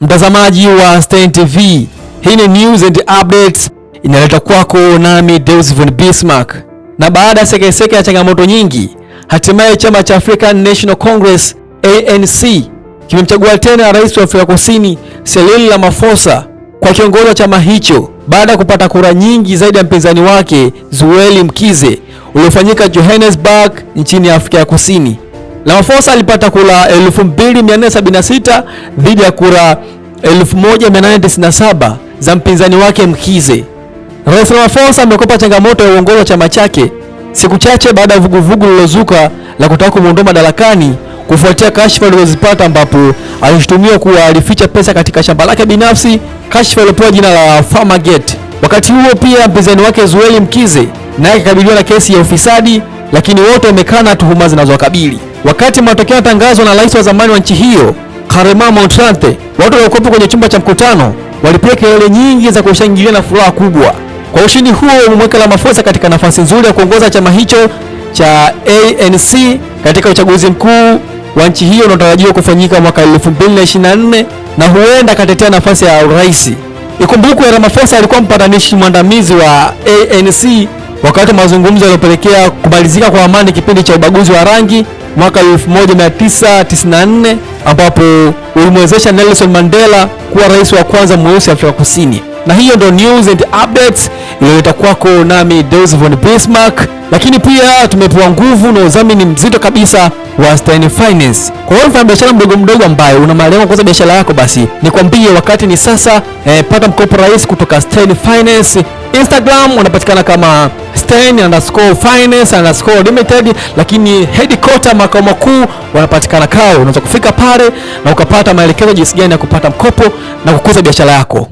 Mtazamaji wa Stein TV, hii ni news and updates inaletwa kwako nami Deus von Bismarck. Na baada ya seke sekeseke ya changamoto nyingi, hatimaye chama cha African National Congress ANC kimemchagua tena rais wa Afrika Kusini Cyril Ramaphosa kwa kiongozi wa chama hicho baada ya kupata kura nyingi zaidi ya mpinzani wake Zweli Mkize uliofanyika Johannesburg nchini Afrika ya Kusini. Ramaphosa alipata kura 2476 dhidi ya kura 1897 za mpinzani wake Mkhize. Rais Ramaphosa amekopa changamoto ya uongozi wa chama chake siku chache baada ya vuguvugu lilozuka la kutaka kumuondoa madarakani kufuatia kashfa alizozipata ambapo alishutumiwa kuwa alificha pesa katika shamba lake binafsi, kashfa iliyopewa jina la Farmergate. Wakati huo pia mpinzani wake Zueli Mkize naye akikabiliwa na kesi ya ufisadi, lakini wote wamekana tuhuma zinazowakabili. Wakati matokeo yanatangazwa na rais wa zamani wa nchi hiyo Kgalema Motlanthe, watu waliokuwepo kwenye chumba cha mkutano walipiga kelele nyingi za kushangilia na furaha kubwa. Kwa ushindi huo umemweka Ramaphosa katika nafasi nzuri ya kuongoza chama hicho cha ANC katika uchaguzi mkuu wa nchi hiyo unaotarajiwa kufanyika mwaka 2024 na huenda akatetea nafasi ya urais. Ikumbukwe Ramaphosa alikuwa mpatanishi mwandamizi wa ANC wakati wa mazungumzo yaliyopelekea kumalizika kwa amani kipindi cha ubaguzi wa rangi mwaka 1994 ambapo ulimwezesha Nelson Mandela kuwa rais wa kwanza mweusi Afrika Kusini. Na hiyo ndo news and updates iliyoleta kwako nami Deus von Bismarck, lakini pia tumepewa nguvu na udhamini mzito kabisa wa Stein Finance. Kwa hiyo mfanya biashara mdogo mdogo ambaye una malengo kuanza biashara yako, basi nikwambie wakati ni sasa. Eh, pata mkopo rahisi kutoka Stein Finance. Instagram unapatikana kama Stein underscore finance underscore limited, lakini headquarter makao makuu wanapatikana kao Unaweza kufika pale na ukapata maelekezo jinsi gani ya kupata mkopo na kukuza biashara yako.